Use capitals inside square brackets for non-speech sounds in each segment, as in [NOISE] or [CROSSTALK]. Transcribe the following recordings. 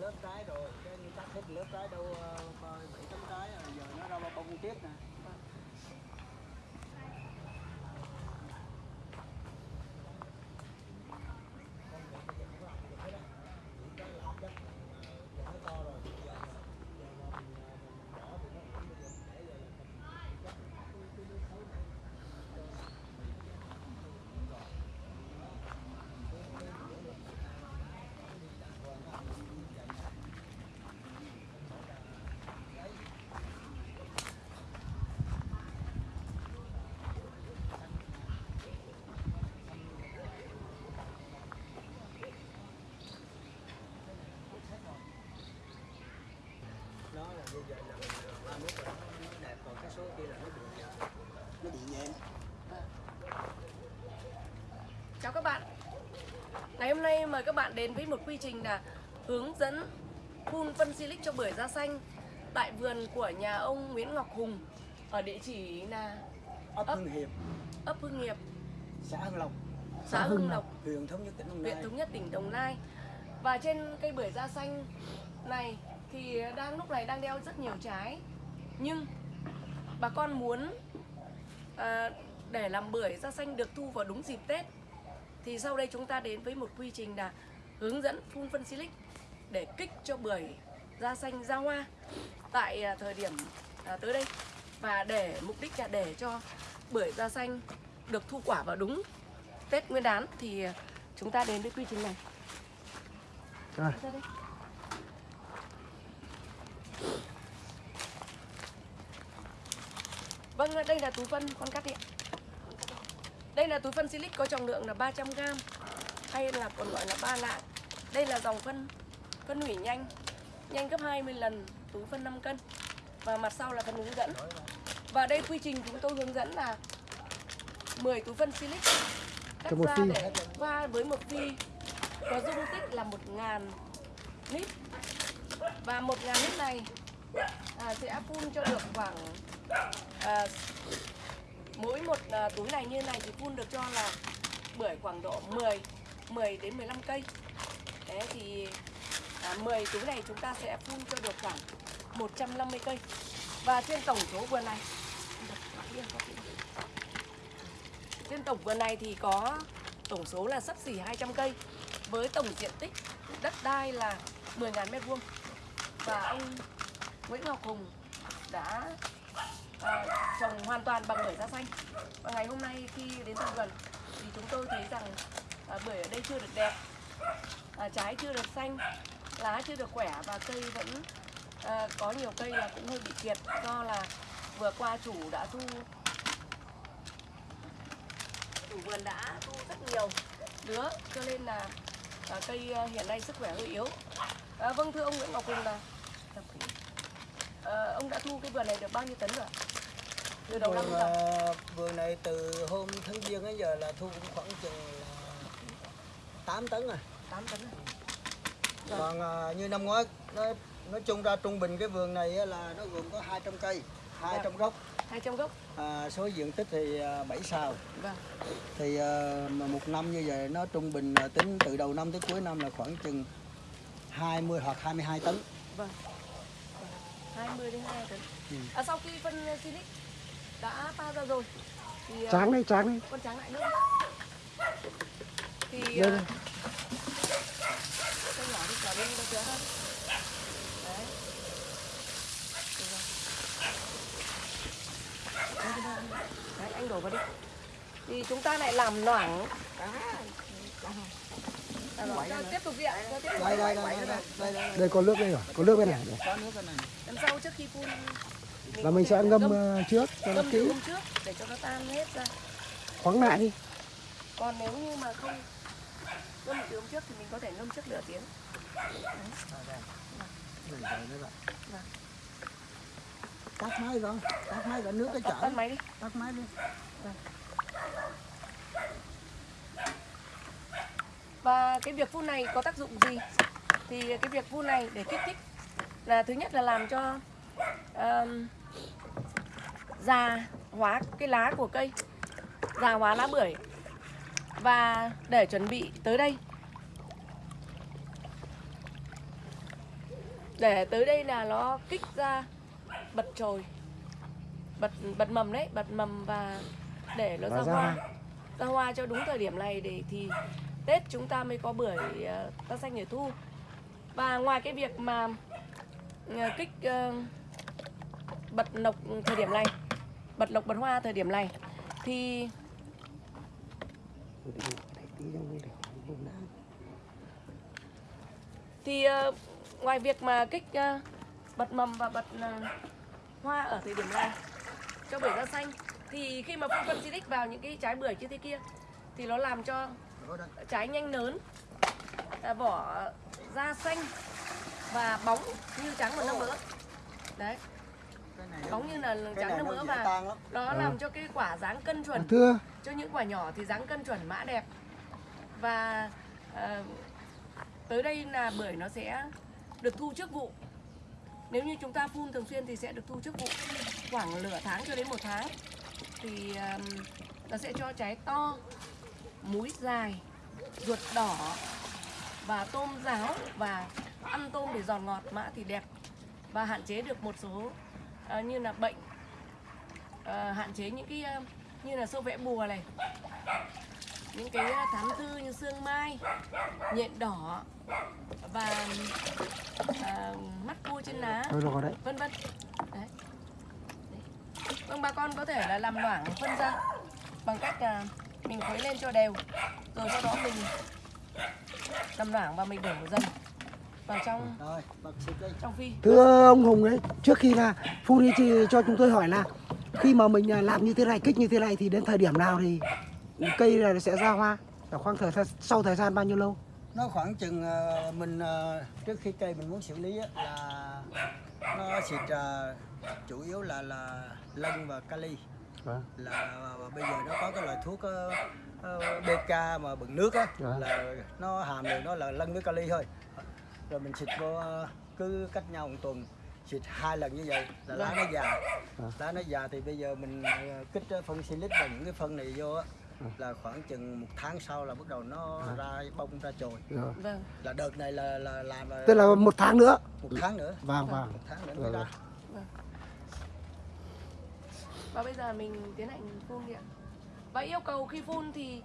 lớp trái rồi, cái như cắt hết lớp trái đâu ờ, bảy tấm trái rồi à, giờ nó ra bao bông tiếp nè? Bây giờ là ba mốt rồi nó đẹp còn cái số kia là nó bị nó bị nhẹn Chào các bạn. Ngày hôm nay mời các bạn đến với một quy trình là hướng dẫn phun phân silic cho bưởi da xanh tại vườn của nhà ông Nguyễn Ngọc Hùng ở địa chỉ là ấp Ấp. Hưng Hiệp. Ấp Hưng Nghiệp, xã Hưng Lộc. Xã Hưng Lộc, huyện thống nhất tỉnh Đồng huyện Nai. Thống Nhất, tỉnh Đồng Nai. Và trên cây bưởi da xanh này thì đang lúc này đang đeo rất nhiều trái. Nhưng bà con muốn à, để làm bưởi da xanh được thu vào đúng dịp Tết thì sau đây chúng ta đến với một quy trình là hướng dẫn phun phân silic để kích cho bưởi da xanh ra hoa tại à, thời điểm à, tới đây và để mục đích là để cho bưởi da xanh được thu quả vào đúng Tết Nguyên đán thì à, chúng ta đến với quy trình này. Rồi. Vâng, đây là túi phân con cắt đi ạ. Đây là túi phân silic có trọng lượng là 300g hay là còn gọi là ba lạng. Đây là dòng phân phân hủy nhanh, nhanh gấp 20 lần túi phân 5 cân. Và mặt sau là phần hướng dẫn. Và đây quy trình chúng tôi hướng dẫn là 10 túi phân silic cắt ra để pha với một phi có dung tích là 1000 lít. Và 1000 lít này à, sẽ phun cho được khoảng à, mỗi một à, túi này như này thì phun được cho là bưởi khoảng độ 10 10 đến 15 cây. Thế thì à, 10 túi này chúng ta sẽ phun cho được khoảng 150 cây. Và trên tổng số vườn này trên tổng vườn này thì có tổng số là sắp xỉ 200 cây với tổng diện tích đất đai là 10.000 mét vuông và ông Nguyễn Ngọc Hùng đã à, trồng hoàn toàn bằng bưởi da xanh. Và ngày hôm nay khi đến thăm vườn thì chúng tôi thấy rằng à, bưởi ở đây chưa được đẹp à, trái chưa được xanh lá chưa được khỏe và cây vẫn à, có nhiều cây là cũng hơi bị kiệt do là vừa qua chủ đã thu chủ vườn đã thu rất nhiều đứa, cho nên là à, cây hiện nay sức khỏe hơi yếu à, vâng thưa ông Nguyễn Ngọc Hùng là à, ông đã thu cái vườn này được bao nhiêu tấn rồi ạ? từ đầu năm ờ, vườn này từ hôm tháng giêng đến giờ là thu cũng khoảng chừng là 8 tấn à 8 tấn rồi Vâng. còn ờ, như năm ngoái nói nói chung ra trung bình cái vườn này là nó gồm có 200 cây 200 gốc. 200 gốc. À, số diện tích thì à, 7 sào vâng. Thì mà một năm như vậy nó trung bình tính từ đầu năm tới cuối năm là khoảng chừng 20 hoặc 22 tấn. Vâng. 20 đến 22 tấn. Ừ. à, sau khi phân silic đã pha ra rồi thì à, Tráng đi, tráng đi. con tráng lại nước thì Đây à, này. cái nhỏ đi nhỏ đi nó chứa hơn đấy. Anh- đổ vào đi. Thì chúng ta lại làm loãng. À, tiếp tục đi ạ. Cho tiếp tục. Đây đây đây đây có nước đây rồi, có nước bên này. có nước cái này. Lần sau trước khi phun. Là mình sẽ ngâm ngâm, ờ, trước cho nó ngâm kỹ, trước để cho nó tan hết ra. Khoáng lại đi. còn nếu như mà không ngâm từ hôm trước thì mình có thể ngâm trước nửa tiếng. Vâng. tắt máy rồi. Tắt máy rồi. Nước cái chảy. tắt máy đi. Tắt máy đi và cái việc phun này có tác dụng gì? Thì cái việc phun này để kích thích là thứ nhất là làm cho um, già hóa cái lá của cây già hóa lá bưởi. Và để chuẩn bị tới đây. Để tới đây là nó kích ra bật chồi bật bật mầm đấy bật mầm và để nó ra ra hoa. ra hoa cho đúng thời điểm này để thì tết chúng ta mới có bưởi ờ, ta xanh để thu. Và ngoài cái việc mà ờ, kích ờ, bật lộc thời điểm này, bật lộc bật hoa thời điểm này, thì thì ngoài việc mà kích bật mầm và bật hoa ở thời điểm này cho bưởi da xanh, thì khi mà phun phân xịt vào những cái trái bưởi như thế kia, thì nó làm cho trái nhanh lớn à, vỏ da xanh và bóng như trắng một năm mỡ đấy. Cái này bóng như là trắng năm nó mỡ dễ và nó làm cho cái quả dáng cân chuẩn. Thưa. Cho những quả nhỏ thì dáng cân chuẩn mã đẹp. Và ờ, tới đây là bưởi nó sẽ được thu trước vụ. Nếu như chúng ta phun thường xuyên thì sẽ được thu trước vụ. Khoảng nửa tháng cho đến một tháng thì ờm, nó sẽ cho trái to múi dài ruột đỏ và tôm ráo và ăn tôm để giòn ngọt mã thì đẹp. Và hạn chế được một số ờ, như là bệnh ờ, hạn chế những cái ờ, như là sâu vẽ bùa này những cái thám thư như xương mai nhện đỏ và ờ, mắt cua trên lá vân vân. Đấy. đấy. Vâng bà con có thể là làm loãng phân ra bằng cách là mình khuấy lên cho đều. Rồi sau đó mình làm loãng và mình đổ dần vào trong trong phi. Thưa ông Hùng ấy Trước khi là phun đi thì cho chúng tôi hỏi là Khi mà mình à, làm như thế này Kích như thế này thì đến thời điểm nào thì Cây này nó sẽ ra hoa? Ở khoảng thời gian sau thời gian bao nhiêu lâu? Nó khoảng chừng ờ, mình ờ, trước khi cây mình muốn xử lý á, là nó xịt ờ, chủ yếu là là lân và kali Vâng. là bây giờ nó có cái loại thuốc ờ, ờ, BK mà bằng nước á Dạ. là nó hàm đều nó là lân với kali thôi. Rồi mình xịt vô ờ, cứ cách nhau một tuần xịt hai lần như vậy là lá nó già. Dạ. lá nó già thì bây giờ mình kích phân silic và những cái phân này vô á là khoảng chừng một tháng sau là bắt đầu nó ra bông ra chồi. Vâng. Là đợt này là là làm là Tức là một tháng nữa. một tháng nữa. Vâng vâng. Một tháng nữa mới ra và bây giờ mình tiến hành phun đi ạ. Và yêu cầu khi phun thì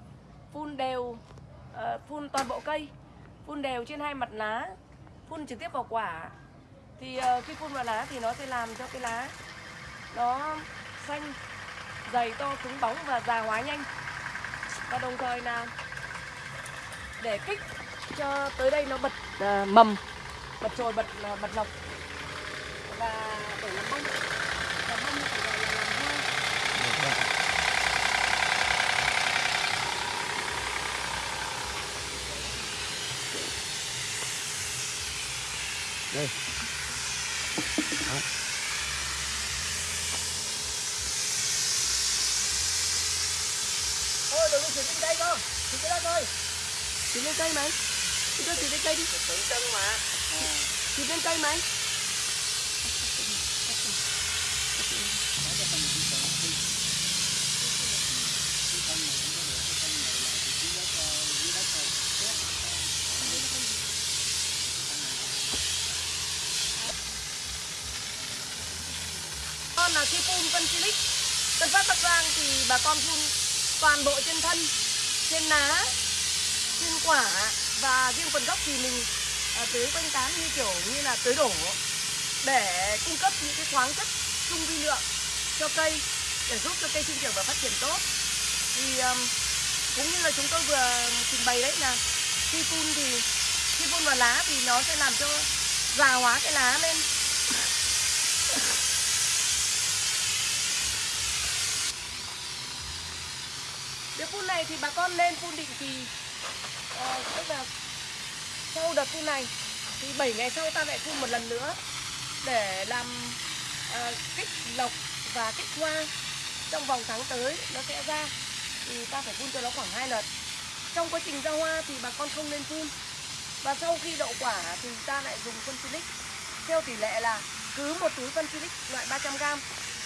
phun đều uh, phun toàn bộ cây phun đều trên hai mặt lá phun trực tiếp vào quả. Thì uh, khi phun vào lá thì nó sẽ làm cho cái lá nó xanh dày to cứng bóng và già hóa nhanh. Và đồng thời là để kích cho tới đây nó bật uh, mầm bật trồi, bật uh, bật lọc và để làm bông làm bông thì phải gọi là làm hoa đây. Thôi đừng có xịt trên cây con xịt cái đó thôi. Xịt lên cây mà anh Chị cho xịt lên cây đi. Tự chân mà. Xịt lên cây mà khi phun phân silic phân phát Bắc Giang thì bà con phun toàn bộ trên thân Trên lá trên quả và riêng phần gốc thì mình à, tưới quanh tán như kiểu như là tưới đổ để cung cấp những cái khoáng chất trung vi lượng cho cây để giúp cho cây sinh trưởng và phát triển tốt. Thì um, cũng như là chúng tôi vừa trình bày đấy là khi phun thì khi phun vào lá thì nó sẽ làm cho già hóa cái lá lên. Việc phun này thì bà con nên phun định kỳ. À, tức là sau đợt phun này thì 7 ngày sau ta lại phun một lần nữa để làm à, kích lộc và kích hoa trong vòng tháng tới nó sẽ ra. Thì ta phải phun cho nó khoảng hai lần trong quá trình ra hoa thì bà con không nên phun. Và sau khi đậu quả thì ta lại dùng phân silic theo tỷ lệ là cứ một túi phân silic loại 300g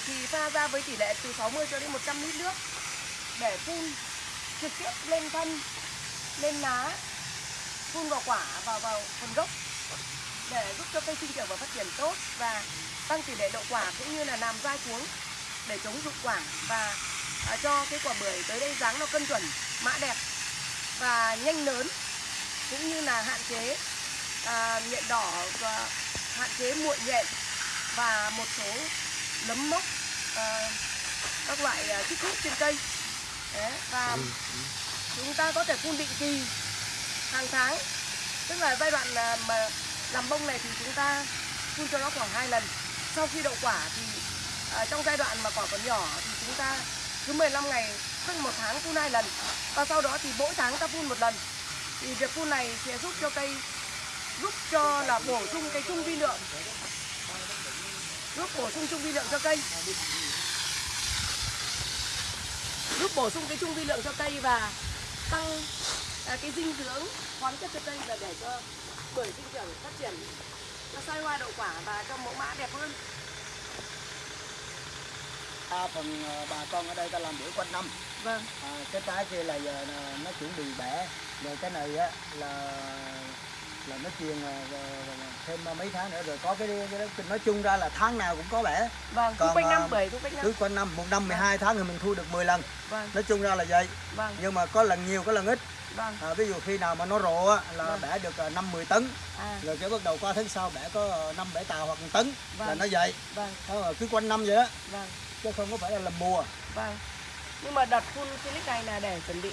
thì pha ra với tỷ lệ từ 60 cho đến 100 lít nước để phun trực tiếp lên thân lên lá phun vào quả vào vào phần gốc để giúp cho cây sinh trưởng và phát triển tốt và tăng tỷ lệ đậu quả cũng như là làm dai cuống để chống rụng quả và à, cho cái quả bưởi tới đây dáng nó cân chuẩn mã đẹp và nhanh lớn cũng như là hạn chế à, nhện đỏ và hạn chế muội nhện và một số nấm mốc à, các loại à, kích thích trên cây. Đấy, và chúng ta có thể phun định kỳ hàng tháng. Tức là giai đoạn mà làm bông này thì chúng ta phun cho nó khoảng hai lần. Sau khi đậu quả thì à, trong giai đoạn mà quả còn nhỏ thì chúng ta cứ 15 ngày tức một tháng phun hai lần. Và sau đó thì mỗi tháng ta phun một lần. Thì việc phun này sẽ giúp cho cây giúp cho là bổ sung cái trung vi lượng giúp bổ sung trung vi lượng cho cây giúp bổ sung cái trung vi lượng cho cây và tăng à, cái dinh dưỡng khoáng chất cho cây và để cho bưởi sinh trưởng phát triển nó sai hoa đậu quả và cho mẫu mã đẹp hơn. Đa phần ờ, bà con ở đây ta làm bưởi quanh năm. Vâng. À, cái trái kia là giờ là nó chuẩn bị bẻ. Rồi cái này á là là nó truyền ờ, thêm mấy tháng nữa rồi có cái, cái nói chung ra là tháng nào cũng có bẻ. Vâng cứ Còn, quanh năm à, bưởi cứ quanh năm. cứ quanh năm một năm 12 tháng thì mình thu được 10 lần. Vâng. Nói chung ra là vậy. Vâng. Nhưng mà có lần nhiều có lần ít. Vâng. À, ví dụ khi nào mà nó rộ á là Vâng. bẻ được à, năm 10 tấn. À. Rồi cái bắt đầu qua tháng sau bẻ có à, năm bảy tàu hoặc một tấn là Vâng. nó vậy. Vâng. Là cứ quanh năm vậy đó. Vâng. Chứ không có phải là làm mùa. Vâng. Nhưng mà đợt phun Silic này là để chuẩn bị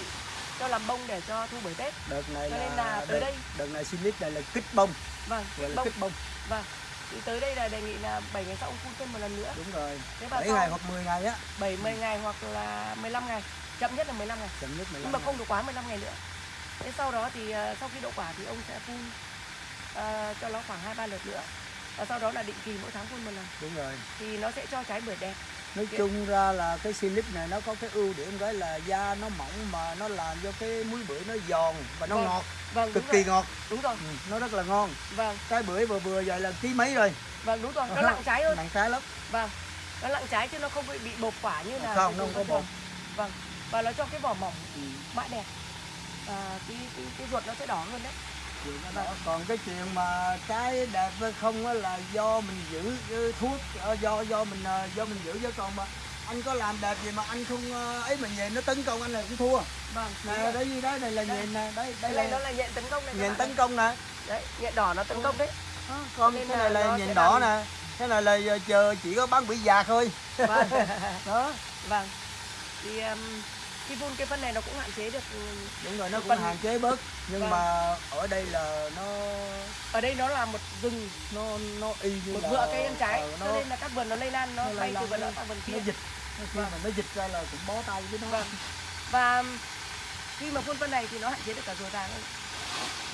cho làm bông để cho thu bưởi Tết. Đợt này Cho nên là, tới đợt, đây- đợt này xin lít này là kích bông. Vâng là bông. kích bông. Vâng thì tới đây là đề nghị là 7 ngày sau ông phun thêm một lần nữa. Đúng rồi thế và 7 sau ngày hoặc 10 ngày á. 70 ngày hoặc là 15 ngày chậm nhất là 15 ngày. Chậm nhất 15 nhưng mà không được quá 15 ngày nữa. Thế sau đó thì ờ, sau khi đậu quả thì ông sẽ phun ờ, cho nó khoảng hai ba lượt nữa. Và sau đó là định kỳ mỗi tháng phun một lần. Đúng rồi. Thì nó sẽ cho trái bưởi đẹp nói Dạ. chung ra là cái lít này nó có cái ưu điểm cái là da nó mỏng mà nó làm cho cái muối bưởi nó giòn và nó Vâng, ngọt vâng cực kỳ rồi. ngọt. Đúng rồi. Ừ, nó rất là ngon. Vâng. Trái bưởi vừa vừa vậy là ký mấy rồi? Vâng đúng rồi nó nặng trái hơn. Nặng trái lắm. Vâng nó nặng trái chứ nó không bị bị bột quả như là Không, cái không có bột. vâng và nó cho cái vỏ mỏng ừ. mã đẹp. À, cái, cái cái ruột nó sẽ đỏ hơn đấy. Còn cái chuyện mà trái đẹp hay không á là do mình giữ cái thuốc ờ, do do mình ờ, do mình giữ chứ. Còn mà anh có làm đẹp gì mà anh không ờ, ấy mà về nó tấn công anh là cũng thua. Vâng nè đấy gì đấy này là nhện nè đây đây này nó là là nhện tấn công này nhện tấn công nè. Đấy nhện đỏ nó tấn công đấy. Đó, còn cái là này là nhện đỏ nè. Cái này là chờ chỉ có bán bị già thôi. Vâng. [LAUGHS] Đó. Vâng. Thì um, khi phun cái phân này nó cũng hạn chế được um, đúng rồi nó cũng Phần- hạn chế bớt nhưng Vâng. mà ở đây là nó ở đây nó là một rừng nó nó y như một vựa cây ăn trái ờ, cho nó, nên là các vườn nó lây lan nó, nó bay từ vườn nó- sang vườn nó kia. dịch. Nó khi Vâng. mà nó dịch ra là cũng bó tay với nó. Vâng. Và um, khi mà phun phân này thì nó hạn chế được cả ruồi vàng hơn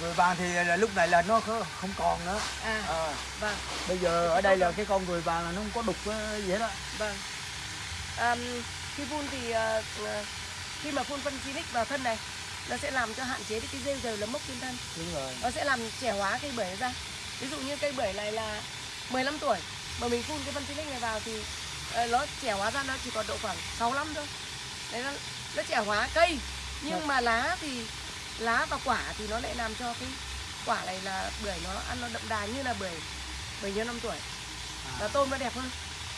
người vàng thì là lúc này là nó không không còn nữa. À à, vâng. Bây giờ ở đây là cái con người vàng là nó không có đục ờ, gì hết á. Vâng. Um, khi phun thì ờ, khi mà phun phân Silic vào thân này nó sẽ làm cho hạn chế cái rêu rêu nấm mốc trên thân. Đúng rồi. Nó sẽ làm trẻ hóa cây bưởi ra. Ví dụ như cây bưởi này là 15 tuổi mà mình phun cái phân Silic này vào thì ờ, nó trẻ hóa ra nó chỉ còn độ khoảng 6 năm thôi. Đấy nó, nó trẻ hóa cây. Nhưng Vâng. mà lá thì lá và quả thì nó lại làm cho cái quả này là bưởi nó ăn nó đậm đà như là bưởi bưởi nhiêu năm tuổi. Và à, tôm nó đẹp hơn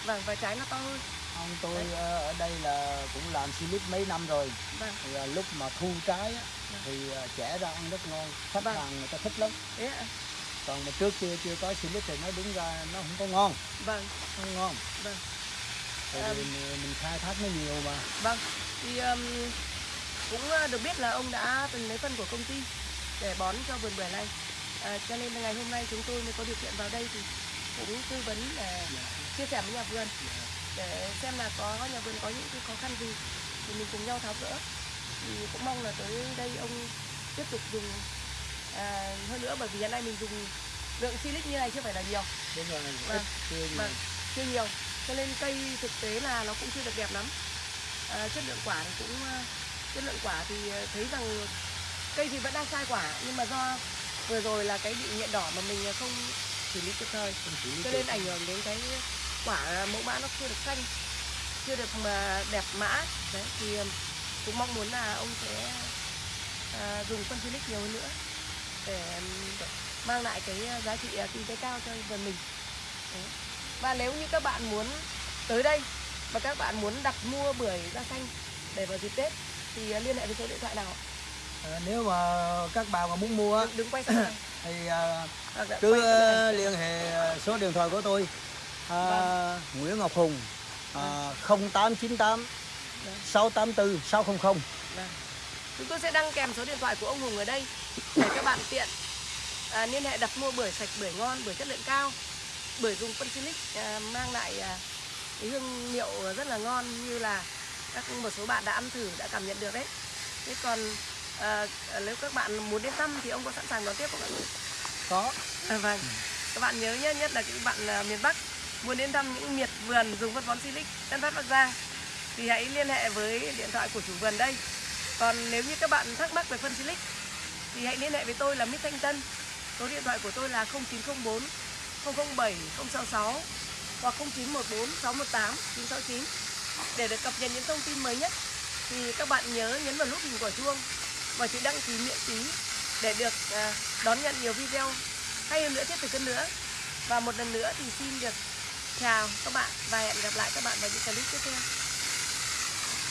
vâng và trái nó to hơn ông tôi Đấy. ờ, ở đây là cũng làm silip mấy năm rồi vâng thì à, lúc mà thu trái á, Vâng. thì à, chẻ ra ăn rất ngon khách Vâng. hàng người ta thích lắm ạ còn mà trước kia chưa có silip thì nó đúng ra nó không có ngon vâng không ngon Vâng. Ừm. vì mình, mình khai thác nó nhiều mà Vâng, thì um, cũng được biết là ông đã từng lấy phân của công ty để bón cho vườn bưởi này. À, cho nên là ngày hôm nay chúng tôi mới có điều kiện vào đây thì cũng tư vấn để chia sẻ với nhà vườn để xem là có nhà vườn có những cái khó khăn gì thì mình cùng nhau tháo gỡ. Thì cũng mong là tới đây ông tiếp tục dùng à, hơn nữa bởi vì hiện nay mình dùng lượng silic như này chưa phải là nhiều, đúng rồi Vâng. chưa nhiều. Vâng. chưa nhiều cho nên cây thực tế là nó cũng chưa được đẹp lắm à, chất lượng quả thì cũng ờ, chất lượng quả thì ờ, thấy rằng cây thì vẫn đang sai quả nhưng mà do vừa rồi là cái bị nhện đỏ mà mình không xử lý kịp thời cho nên ảnh hưởng đến cái quả mẫu mã nó chưa được xanh chưa được mà đẹp mã. Đấy thì ừm, cũng mong muốn là ông sẽ à, dùng phân silic nhiều hơn nữa để mang lại cái ờ, giá trị ờ, kinh tế cao cho vườn mình. Đấy. và nếu như các bạn muốn tới đây và các bạn muốn đặt mua bưởi da xanh để vào dịp Tết thì ờ, liên hệ với số điện thoại nào? Ờ, nếu mà các bạn mà muốn mua đứng, đứng quay thì ờ, là cứ ờ, liên hệ ờ, số điện thoại của tôi à, Vâng. Nguyễn Ngọc Hùng à, 0898 Vâng. 684 600 Vâng. Chúng tôi sẽ đăng kèm số điện thoại của ông Hùng ở đây để các bạn tiện à, liên hệ đặt mua bưởi sạch, bưởi ngon, bưởi chất lượng cao, bưởi dùng phân silic à, mang lại à, cái hương liệu rất là ngon như là các một số bạn đã ăn thử đã cảm nhận được đấy. Thế còn à, nếu các bạn muốn đến thăm thì ông có sẵn sàng đón tiếp không ạ? có À, vâng. Các bạn nhớ nhé, nhất là các bạn à, miền Bắc muốn đến thăm những miệt vườn dùng phân bón Silic, Tân Phát Bắc Giang, thì hãy liên hệ với điện thoại của chủ vườn đây. Còn nếu như các bạn thắc mắc về phân Silic, thì hãy liên hệ với tôi là Mít Thanh Tân. Số điện thoại của tôi là 0904 007 066 hoặc 0914 618 969 để được cập nhật những thông tin mới nhất, thì các bạn nhớ nhấn vào nút hình quả chuông và chữ đăng ký miễn phí để được à, đón nhận nhiều video hay hơn nữa, tiếp thực hơn nữa và một lần nữa thì xin được chào các bạn và hẹn gặp lại các bạn vào những clip tiếp theo.